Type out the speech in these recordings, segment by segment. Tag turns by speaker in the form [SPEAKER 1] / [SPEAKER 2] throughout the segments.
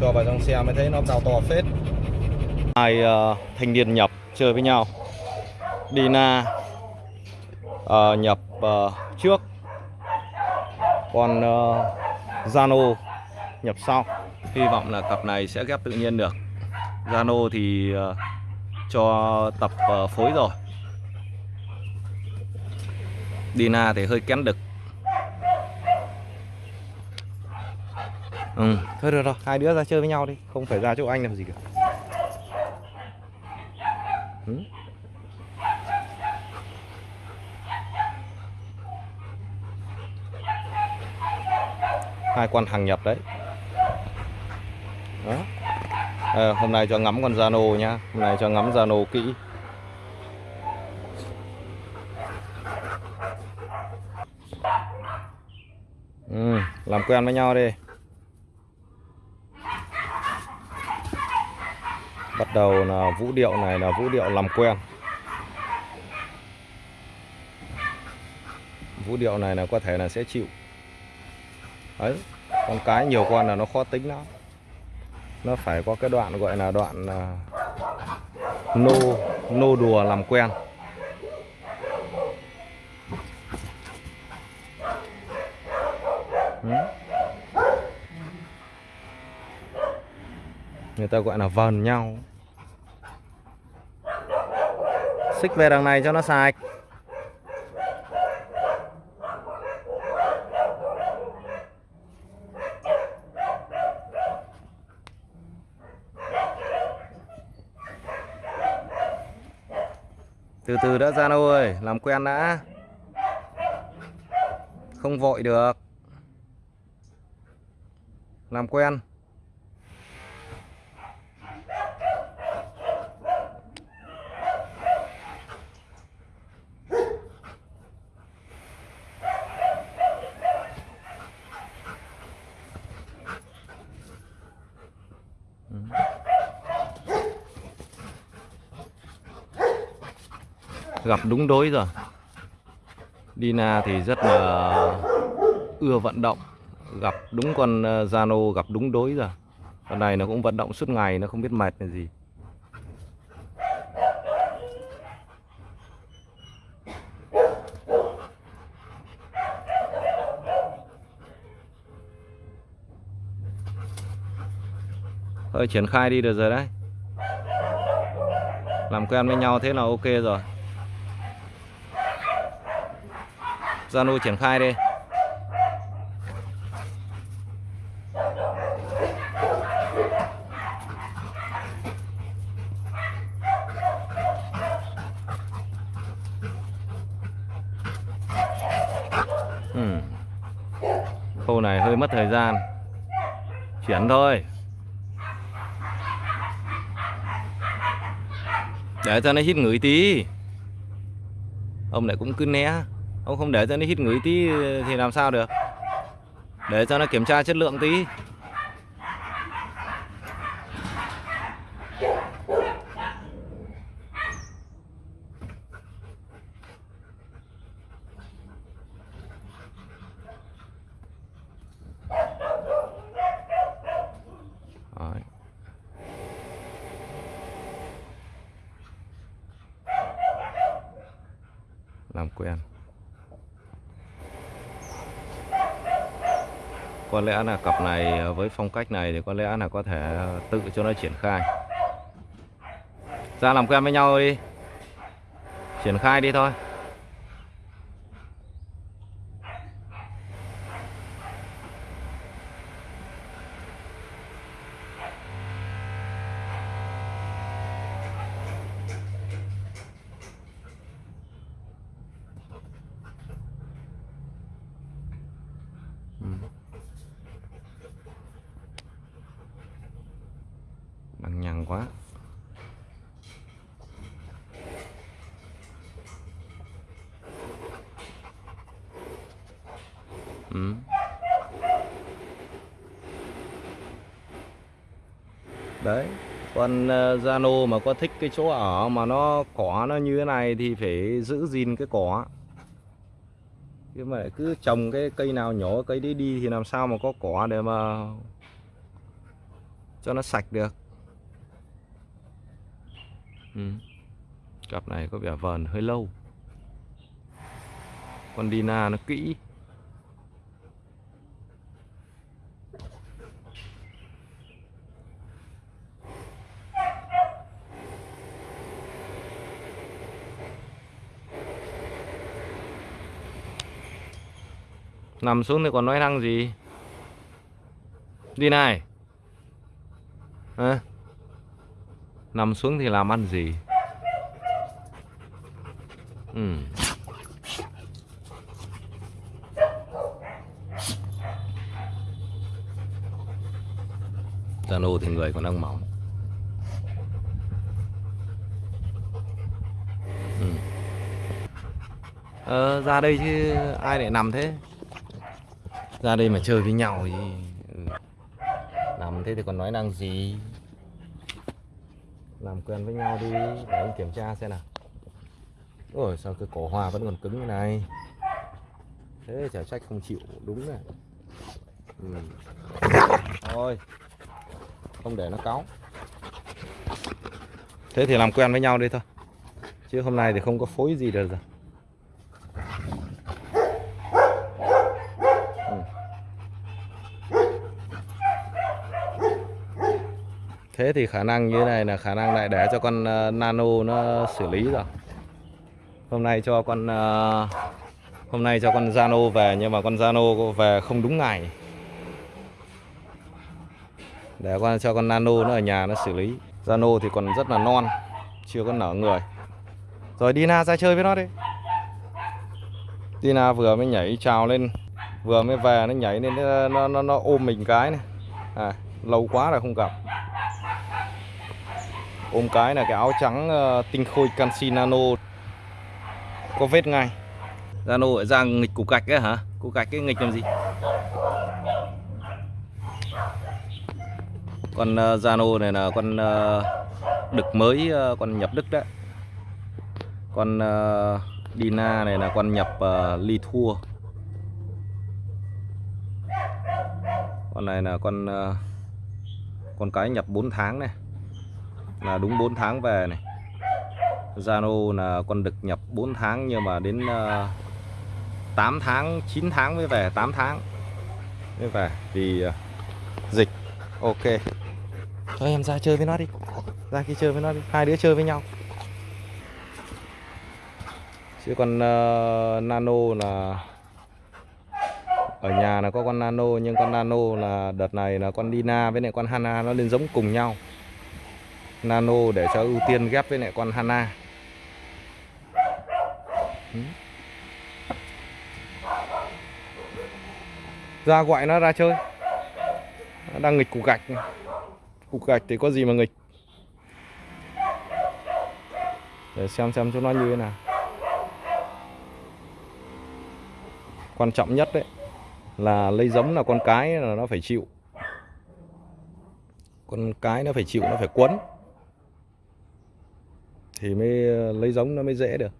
[SPEAKER 1] cho vào trong xe mới thấy nó cao to phết. Hai uh, thanh niên nhập chơi với nhau. Dina uh, nhập uh, trước. Còn uh, Zano nhập sau. Hy vọng là cặp này sẽ ghép tự nhiên được. Zano thì uh, cho tập uh, phối rồi. Dina thì hơi kén đực Ừ, thôi được rồi, hai đứa ra chơi với nhau đi, không phải ra chỗ anh làm gì cả. Ừ. Hai con hàng nhập đấy. Đó. À, hôm nay cho ngắm con Zano nhá, hôm nay cho ngắm Zano kỹ. Ừ, làm quen với nhau đi. Bắt đầu là vũ điệu này là vũ điệu làm quen. Vũ điệu này là có thể là sẽ chịu. Ấy con cái nhiều con là nó khó tính lắm. Nó phải có cái đoạn gọi là đoạn uh, nô nô đùa làm quen. Ừ. người ta gọi là vần nhau. Xích về đằng này cho nó sạch. Từ từ đã ra đâu ơi, làm quen đã. Không vội được. Làm quen. Gặp đúng đối rồi. Dina thì rất là ưa vận động, gặp đúng con ờ, Zano gặp đúng đối rồi. Con này nó cũng vận động suốt ngày, nó không biết mệt là gì. Thôi triển khai đi được rồi đấy. Làm quen với nhau thế là ok rồi. Zalo triển khai đi ừ. Khâu này hơi mất thời gian. Chuyển thôi. Để cho nó hít ngửi tí. Ông lại cũng cứ né. Ông không để cho nó hít ngửi tí thì làm sao được? Để cho nó kiểm tra chất lượng tí. Làm quen. Có lẽ là cặp này à, với phong cách này thì có lẽ là có thể à, tự cho nó triển khai. Ra làm quen với nhau đi. Triển khai đi thôi. Nặng quá. Ừ. Đấy Con uh, Zano mà có thích cái chỗ ở mà nó cỏ nó như thế này thì phải giữ gìn cái cỏ. Chứ mà cứ trồng cái cây nào nhỏ cây đấy đi thì làm sao mà có cỏ để mà cho nó sạch được ừ. cặp này có vẻ vờn hơi lâu con Dina nó kỹ Nằm xuống thì còn nói năng gì Đi này à? Nằm xuống thì làm ăn gì? Ừ. Zano thì người còn đang mỏng. Ừ. ờ, Ra đây chứ ai lại nằm thế? Ra đây mà chơi với nhau thì ừ. nằm thế thì còn nói năng gì? Làm quen với nhau đi. Để anh kiểm tra xem nào. Ôi, sao cái cổ hòa vẫn còn cứng như này? Thế chả trách không chịu, đúng này. Ừ. thôi, không để nó cáu. Thế thì làm quen với nhau đi thôi. Chứ hôm nay thì không có phối gì được rồi. Thế thì khả năng như thế này là khả năng lại để cho con uh, nano nó xử lý rồi. Hôm nay cho con uh, hôm nay cho con Zano về nhưng mà con Zano về không đúng ngày. Để con cho con nano nó ở nhà nó xử lý. Zano thì còn rất là non chưa có nở người. Rồi Dina ra chơi với nó đi. Dina vừa mới nhảy trào lên vừa mới về nó nhảy lên nó nó, nó, ôm mình cái này. À, lâu quá rồi không gặp ôm cái là cái áo trắng ờ, tinh khôi canxi nano có vết ngay. Nano ở ra nghịch củ gạch ấy hả? Củ gạch cái nghịch làm gì? Con ờ, Zano này là con ờ, đực mới con nhập đức đấy. Con Dina này là con nhập ly thua con này là con con cái nhập 4 tháng này là đúng 4 tháng về này. Zano là con đực nhập 4 tháng nhưng mà đến uh, ờ, 8 tháng 9 tháng mới về 8 tháng mới về. Vì uh, dịch ok. Cho em ra chơi với nó đi. Ra kia chơi với nó đi. Hai đứa chơi với nhau. Chứ con uh, nano là ở nhà là có con nano nhưng con nano là đợt này là con Dina với lại con Hana nó lên giống cùng nhau Nano để cho ưu tiên ghép với lại con Hana. Ra gọi nó ra chơi. Nó đang nghịch cục gạch. Cục gạch thì có gì mà nghịch? Để xem xem cho nó như thế nào. Quan trọng nhất đấy là lấy giống là con cái là nó phải chịu. Con cái nó phải chịu, nó phải quấn thì mới ờ, lấy giống nó mới dễ được.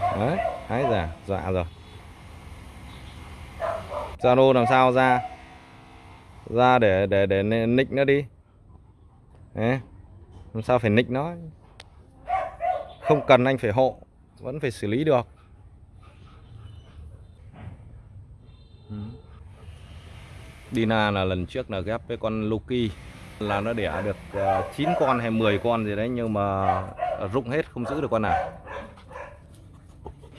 [SPEAKER 1] Đấy, hái giả dọa dạ rồi. Zalo làm sao ra? Ra để để để nick nó đi. Đấy. làm sao phải nick nó? Không cần anh phải hộ, vẫn phải xử lý được. Dina là lần trước là ghép với con Loki là nó đẻ được ờ, 9 con hay 10 con gì đấy nhưng mà rụng hết không giữ được con nào.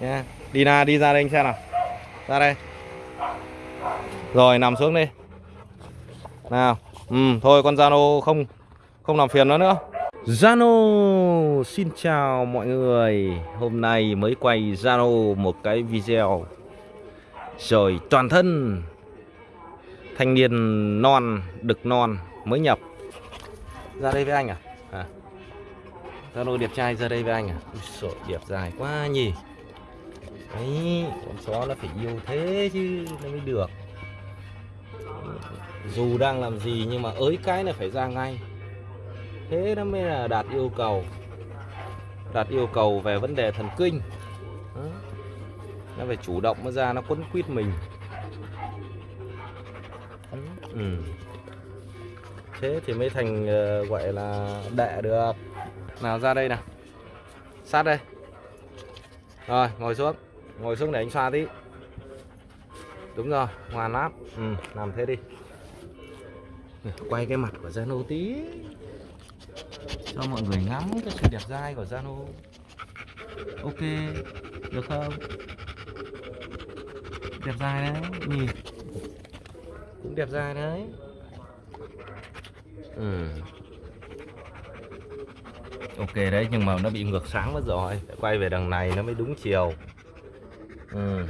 [SPEAKER 1] Nha đi ra đi ra đây anh xem nào. Ra đây. Rồi nằm xuống đi. Nào ừ, thôi con Zano không không làm phiền nó nữa. Zano xin chào mọi người. Hôm nay mới quay Zano một cái video. Rồi toàn thân thanh niên non đực non mới nhập. Ra đây với anh à? À. Zalo đẹp trai ra đây với anh à? Ui sợ đẹp dài quá nhỉ. Đấy con chó nó phải yêu thế chứ nó mới được. Dù đang làm gì nhưng mà ới cái là phải ra ngay. Thế nó mới là đạt yêu cầu. Đạt yêu cầu về vấn đề thần kinh. Đó. nó phải chủ động nó ra nó quấn quýt mình. Ừ. thế thì mới thành ờ, gọi là đệ được. Nào ra đây nào. Sát đây. Rồi ngồi xuống. Ngồi xuống để anh xoa tí. Đúng rồi ngoan lắm. Ừ, làm thế đi. Quay cái mặt của Zano tí. Cho mọi người ngắm cái sự đẹp dai của Zano. Ok được không? Đẹp dai đấy nhìn. Cũng đẹp dai đấy ừ. ok đấy nhưng mà nó bị ngược sáng mất rồi. Quay về đằng này nó mới đúng chiều. Ừ.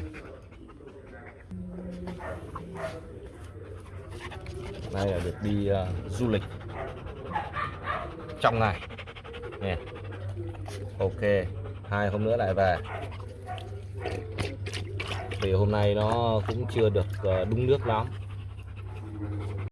[SPEAKER 1] đây là được đi uh, du lịch. Trong ngày. Nè. Ok hai hôm nữa lại về. Vì hôm nay nó cũng chưa được uh, đúng nước lắm.